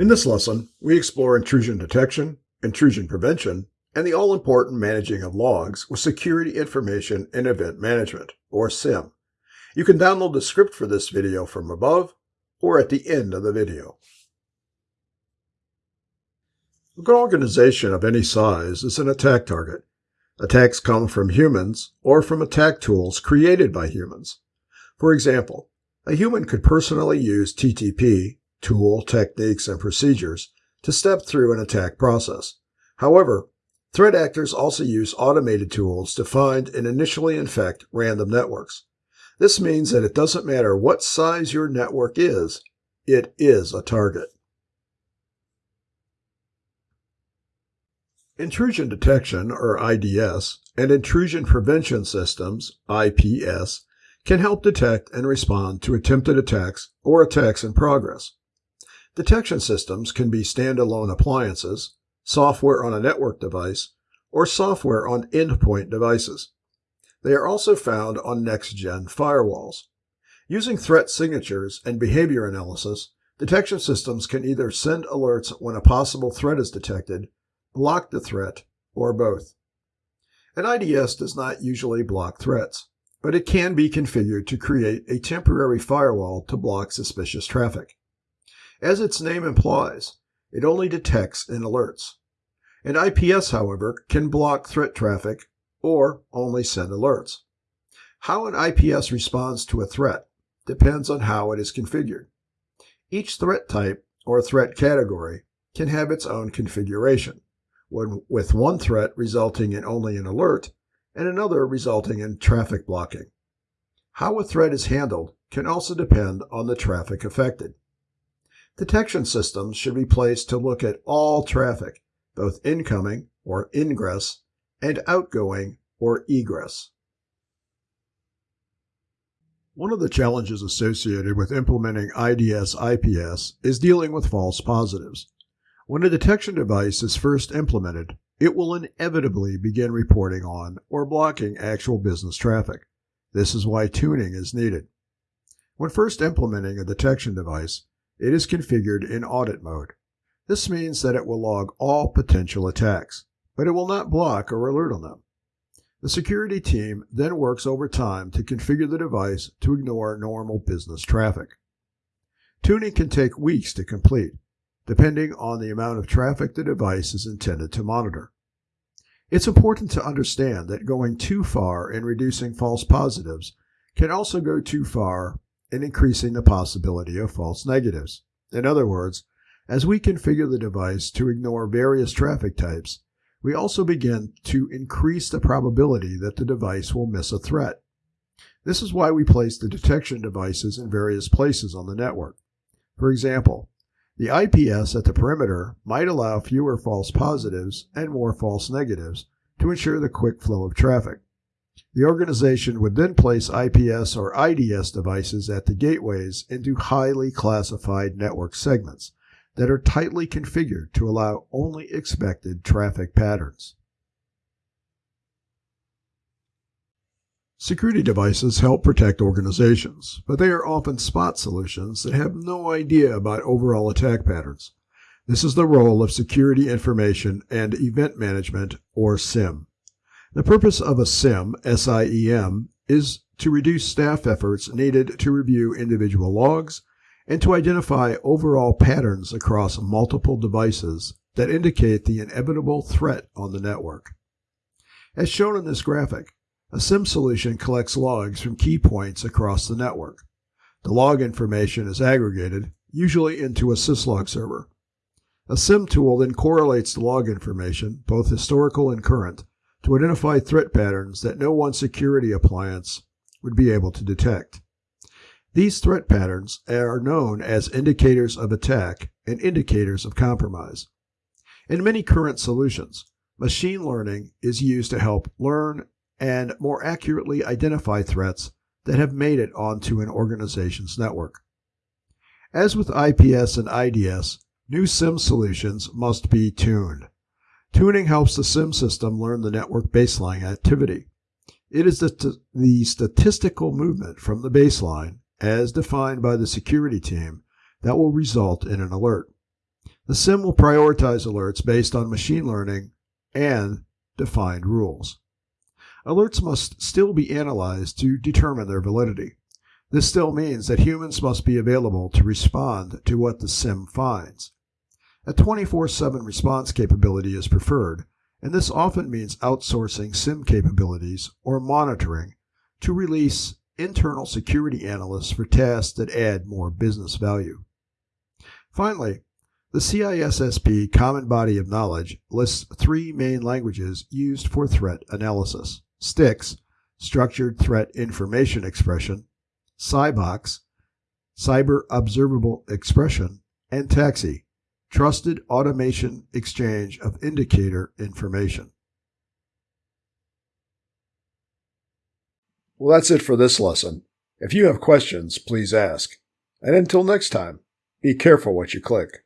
In this lesson, we explore intrusion detection, intrusion prevention, and the all-important managing of logs with Security Information and Event Management, or SIEM. You can download the script for this video from above or at the end of the video. A good organization of any size is an attack target. Attacks come from humans or from attack tools created by humans. For example, a human could personally use TTP, tool, techniques, and procedures, to step through an attack process. However, threat actors also use automated tools to find and initially infect random networks. This means that it doesn't matter what size your network is, it is a target. Intrusion detection, or IDS, and intrusion prevention systems, IPS, can help detect and respond to attempted attacks or attacks in progress. Detection systems can be standalone appliances, software on a network device, or software on endpoint devices. They are also found on next-gen firewalls. Using threat signatures and behavior analysis, detection systems can either send alerts when a possible threat is detected block the threat, or both. An IDS does not usually block threats, but it can be configured to create a temporary firewall to block suspicious traffic. As its name implies, it only detects and alerts. An IPS, however, can block threat traffic or only send alerts. How an IPS responds to a threat depends on how it is configured. Each threat type or threat category can have its own configuration with one threat resulting in only an alert and another resulting in traffic blocking. How a threat is handled can also depend on the traffic affected. Detection systems should be placed to look at all traffic, both incoming or ingress and outgoing or egress. One of the challenges associated with implementing IDS IPS is dealing with false positives. When a detection device is first implemented, it will inevitably begin reporting on or blocking actual business traffic. This is why tuning is needed. When first implementing a detection device, it is configured in audit mode. This means that it will log all potential attacks, but it will not block or alert on them. The security team then works over time to configure the device to ignore normal business traffic. Tuning can take weeks to complete, depending on the amount of traffic the device is intended to monitor. It's important to understand that going too far in reducing false positives can also go too far in increasing the possibility of false negatives. In other words, as we configure the device to ignore various traffic types, we also begin to increase the probability that the device will miss a threat. This is why we place the detection devices in various places on the network. For example, the IPS at the perimeter might allow fewer false positives and more false negatives to ensure the quick flow of traffic. The organization would then place IPS or IDS devices at the gateways into highly classified network segments that are tightly configured to allow only expected traffic patterns. Security devices help protect organizations, but they are often spot solutions that have no idea about overall attack patterns. This is the role of Security Information and Event Management, or SIEM. The purpose of a SIEM, SIEM, is to reduce staff efforts needed to review individual logs and to identify overall patterns across multiple devices that indicate the inevitable threat on the network. As shown in this graphic, a SIEM solution collects logs from key points across the network. The log information is aggregated, usually into a syslog server. A SIEM tool then correlates the log information, both historical and current, to identify threat patterns that no one security appliance would be able to detect. These threat patterns are known as indicators of attack and indicators of compromise. In many current solutions, machine learning is used to help learn and more accurately identify threats that have made it onto an organization's network. As with IPS and IDS, new SIEM solutions must be tuned. Tuning helps the SIEM system learn the network baseline activity. It is the, the statistical movement from the baseline, as defined by the security team, that will result in an alert. The SIEM will prioritize alerts based on machine learning and defined rules. Alerts must still be analyzed to determine their validity. This still means that humans must be available to respond to what the SIEM finds. A 24 7 response capability is preferred, and this often means outsourcing SIEM capabilities or monitoring to release internal security analysts for tasks that add more business value. Finally, the CISSP Common Body of Knowledge lists three main languages used for threat analysis STIX, Structured Threat Information Expression, CyBOX, Cyber Observable Expression, and TAXII, Trusted Automation Exchange of Indicator Information. Well, that's it for this lesson. If you have questions, please ask. And until next time, be careful what you click.